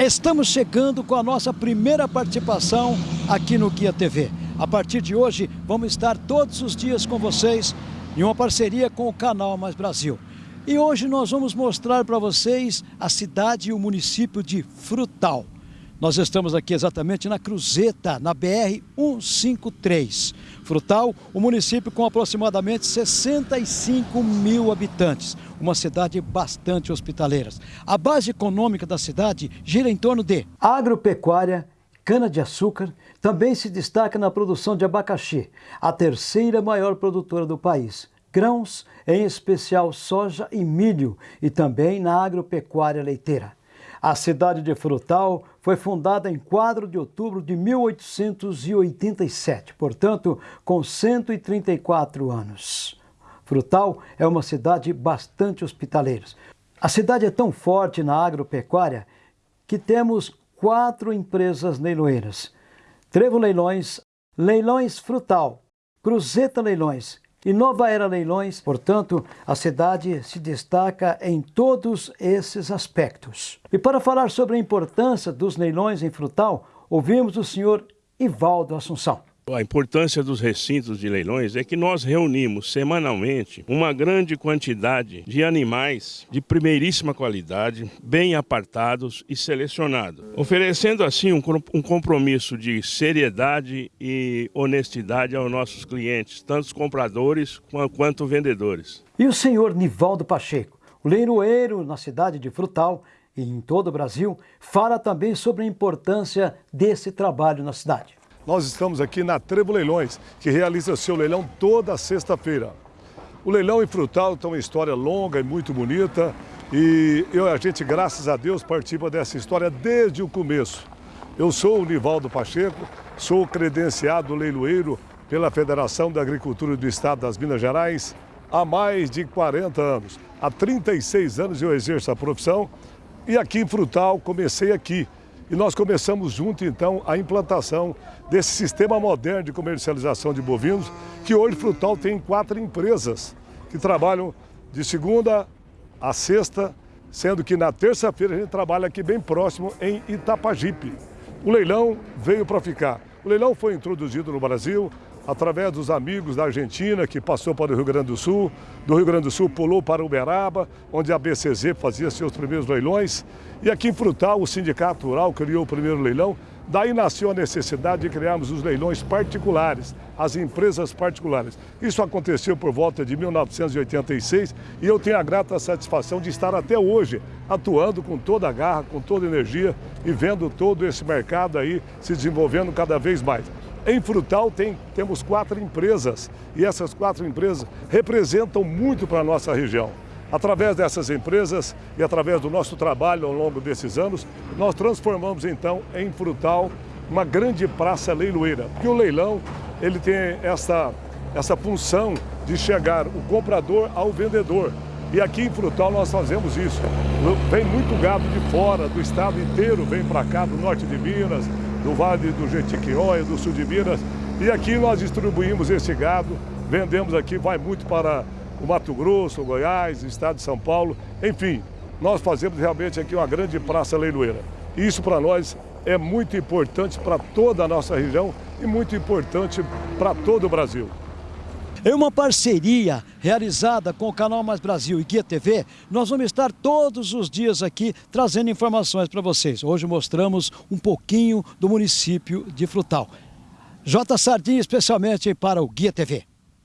Estamos chegando com a nossa primeira participação aqui no Guia TV. A partir de hoje, vamos estar todos os dias com vocês em uma parceria com o canal Mais Brasil. E hoje nós vamos mostrar para vocês a cidade e o município de Frutal. Nós estamos aqui exatamente na Cruzeta, na BR-153. Frutal, o um município com aproximadamente 65 mil habitantes, uma cidade bastante hospitaleira. A base econômica da cidade gira em torno de agropecuária, cana-de-açúcar, também se destaca na produção de abacaxi, a terceira maior produtora do país. Grãos, em especial soja e milho, e também na agropecuária leiteira. A cidade de Frutal foi fundada em 4 de outubro de 1887, portanto, com 134 anos. Frutal é uma cidade bastante hospitaleira. A cidade é tão forte na agropecuária que temos quatro empresas leiloeiras. Trevo Leilões, Leilões Frutal, Cruzeta Leilões e Nova Era Leilões, portanto, a cidade se destaca em todos esses aspectos. E para falar sobre a importância dos leilões em Frutal, ouvimos o senhor Ivaldo Assunção. A importância dos recintos de leilões é que nós reunimos semanalmente uma grande quantidade de animais de primeiríssima qualidade, bem apartados e selecionados, oferecendo assim um, compromisso de seriedade e honestidade aos nossos clientes, tanto compradores quanto vendedores. E o senhor Nivaldo Pacheco, leiloeiro na cidade de Frutal e em todo o Brasil, fala também sobre a importância desse trabalho na cidade. Nós estamos aqui na Trevo Leilões, que realiza seu leilão toda sexta-feira. O leilão em Frutal tem uma história longa e muito bonita e eu, a gente, graças a Deus, participa dessa história desde o começo. Eu sou o Nivaldo Pacheco, sou credenciado leiloeiro pela Federação da Agricultura do Estado das Minas Gerais há mais de 40 anos. Há 36 anos eu exerço a profissão e aqui em Frutal comecei aqui, e nós começamos junto, então, a implantação desse sistema moderno de comercialização de bovinos, que hoje Frutal tem quatro empresas que trabalham de segunda a sexta, sendo que na terça-feira a gente trabalha aqui bem próximo em Itapajipe. O leilão veio para ficar. O leilão foi introduzido no Brasil através dos amigos da Argentina, que passou para o Rio Grande do Sul, do Rio Grande do Sul pulou para Uberaba, onde a BCZ fazia seus primeiros leilões, e aqui em Frutal o Sindicato Rural criou o primeiro leilão, Daí nasceu a necessidade de criarmos os leilões particulares, as empresas particulares. Isso aconteceu por volta de 1986 e eu tenho a grata satisfação de estar até hoje atuando com toda a garra, com toda a energia e vendo todo esse mercado aí se desenvolvendo cada vez mais. Em Frutal tem, temos quatro empresas e essas quatro empresas representam muito para a nossa região. Através dessas empresas e através do nosso trabalho ao longo desses anos, nós transformamos então em Frutal uma grande praça leiloeira. Porque o leilão ele tem essa, essa função de chegar o comprador ao vendedor. E aqui em Frutal nós fazemos isso. Vem muito gado de fora, do estado inteiro, vem para cá, do norte de Minas, do Vale do Jequitinhonha, do sul de Minas. E aqui nós distribuímos esse gado, vendemos aqui, vai muito para o Mato Grosso, Goiás, o estado de São Paulo. Enfim, nós fazemos realmente aqui uma grande praça leiloeira. Isso para nós é muito importante para toda a nossa região e muito importante para todo o Brasil. Em uma parceria realizada com o Canal Mais Brasil e Guia TV, nós vamos estar todos os dias aqui trazendo informações para vocês. Hoje mostramos um pouquinho do município de Frutal. J. Sardinha especialmente para o Guia TV.